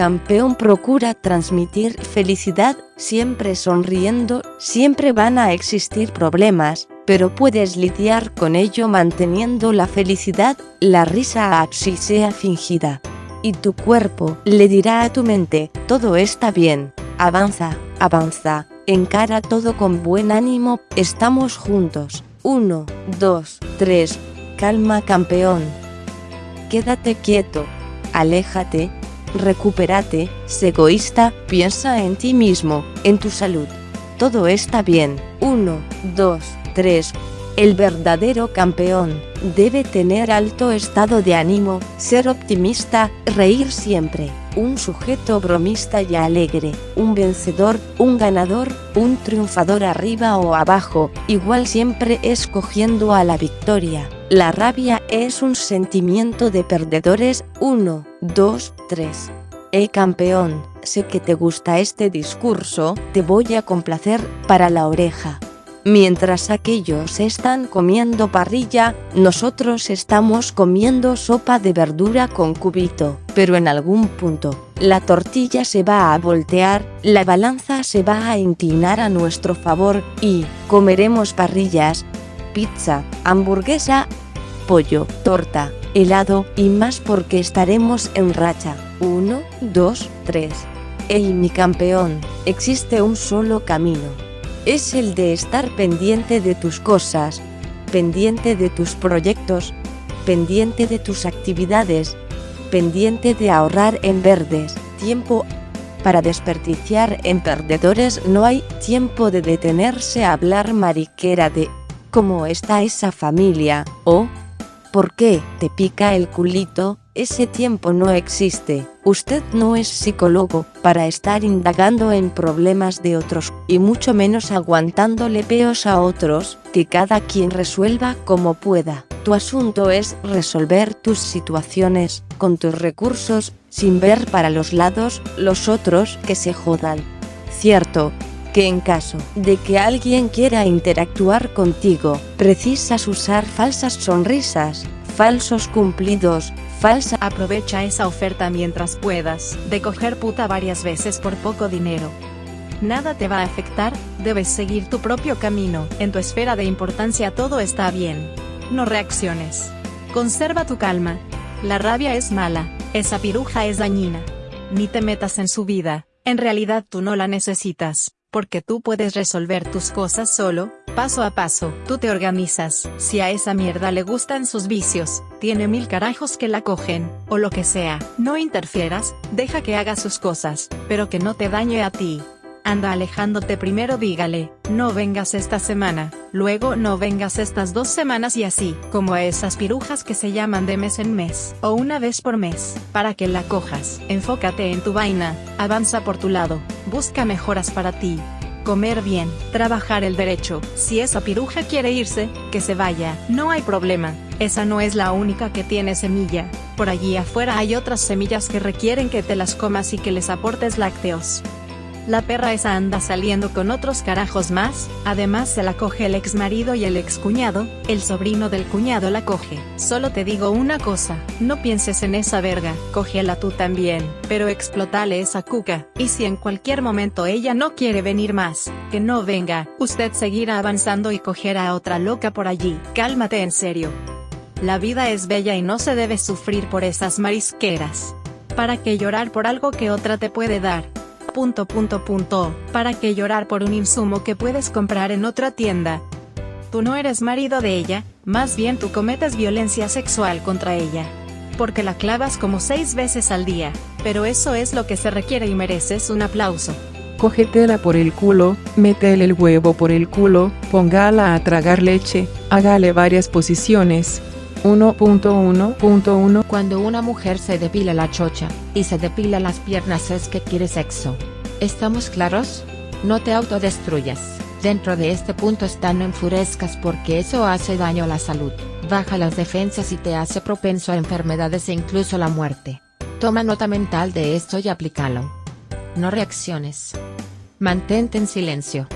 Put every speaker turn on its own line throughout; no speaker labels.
campeón procura transmitir felicidad, siempre sonriendo, siempre van a existir problemas, pero puedes lidiar con ello manteniendo la felicidad, la risa así sea fingida. Y tu cuerpo le dirá a tu mente, todo está bien, avanza, avanza, encara todo con buen ánimo, estamos juntos. 1, 2, 3, calma campeón. Quédate quieto, aléjate, recupérate, sé egoísta, piensa en ti mismo, en tu salud. Todo está bien. 1, 2, 3. El verdadero campeón debe tener alto estado de ánimo, ser optimista, reír siempre, un sujeto bromista y alegre, un vencedor, un ganador, un triunfador arriba o abajo, igual siempre escogiendo a la victoria. La rabia es un sentimiento de perdedores. 1, 2, 3. Eh campeón, sé que te gusta este discurso, te voy a complacer para la oreja. Mientras aquellos están comiendo parrilla, nosotros estamos comiendo sopa de verdura con cubito, pero en algún punto, la tortilla se va a voltear, la balanza se va a inclinar a nuestro favor, y, comeremos parrillas, pizza, hamburguesa, pollo, torta, helado, y más porque estaremos en racha. 1, 2, 3. Ey mi campeón, existe un solo camino es el de estar pendiente de tus cosas, pendiente de tus proyectos, pendiente de tus actividades, pendiente de ahorrar en verdes, tiempo para desperdiciar en perdedores. No hay tiempo de detenerse a hablar mariquera de cómo está esa familia o por qué te pica el culito, ese tiempo no existe. Usted no es psicólogo para estar indagando en problemas de otros, y mucho menos aguantándole peos a otros, que cada quien resuelva como pueda. Tu asunto es resolver tus situaciones, con tus recursos, sin ver para los lados, los otros que se jodan. Cierto, que en caso de que alguien quiera interactuar contigo, precisas usar falsas sonrisas, falsos cumplidos, falsa.
Aprovecha esa oferta mientras puedas, de coger puta varias veces por poco dinero. Nada te va a afectar, debes seguir tu propio camino, en tu esfera de importancia todo está bien. No reacciones. Conserva tu calma. La rabia es mala, esa piruja es dañina. Ni te metas en su vida, en realidad tú no la necesitas porque tú puedes resolver tus cosas solo, paso a paso, tú te organizas, si a esa mierda le gustan sus vicios, tiene mil carajos que la cogen, o lo que sea, no interfieras, deja que haga sus cosas, pero que no te dañe a ti, Anda alejándote primero dígale, no vengas esta semana, luego no vengas estas dos semanas y así, como a esas pirujas que se llaman de mes en mes, o una vez por mes, para que la cojas. Enfócate en tu vaina, avanza por tu lado, busca mejoras para ti, comer bien, trabajar el derecho. Si esa piruja quiere irse, que se vaya, no hay problema. Esa no es la única que tiene semilla. Por allí afuera hay otras semillas que requieren que te las comas y que les aportes lácteos. La perra esa anda saliendo con otros carajos más, además se la coge el ex marido y el ex cuñado, el sobrino del cuñado la coge. Solo te digo una cosa, no pienses en esa verga, cógela tú también, pero explotale esa cuca, y si en cualquier momento ella no quiere venir más, que no venga, usted seguirá avanzando y cogerá a otra loca por allí. Cálmate en serio. La vida es bella y no se debe sufrir por esas marisqueras. ¿Para qué llorar por algo que otra te puede dar? Punto punto punto, ¿para qué llorar por un insumo que puedes comprar en otra tienda? Tú no eres marido de ella, más bien tú cometes violencia sexual contra ella. Porque la clavas como seis veces al día, pero eso es lo que se requiere y mereces un aplauso.
Cógetela por el culo, métele el huevo por el culo, póngala a tragar leche, hágale varias posiciones, 1.1.1
Cuando una mujer se depila la chocha, y se depila las piernas es que quiere sexo. ¿Estamos claros? No te autodestruyas. Dentro de este punto están no enfurezcas porque eso hace daño a la salud, baja las defensas y te hace propenso a enfermedades e incluso la muerte. Toma nota mental de esto y aplícalo. No reacciones. Mantente en silencio.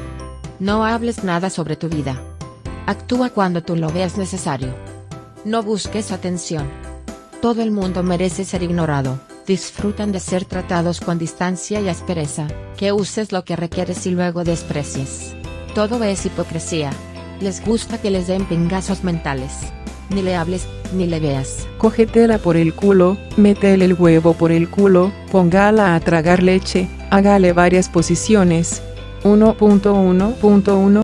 No hables nada sobre tu vida. Actúa cuando tú lo veas necesario. No busques atención. Todo el mundo merece ser ignorado. Disfrutan de ser tratados con distancia y aspereza, que uses lo que requieres y luego desprecies. Todo es hipocresía. Les gusta que les den pingazos mentales. Ni le hables, ni le veas.
Cógetela por el culo, métele el huevo por el culo, póngala a tragar leche, hágale varias posiciones. 1.1.1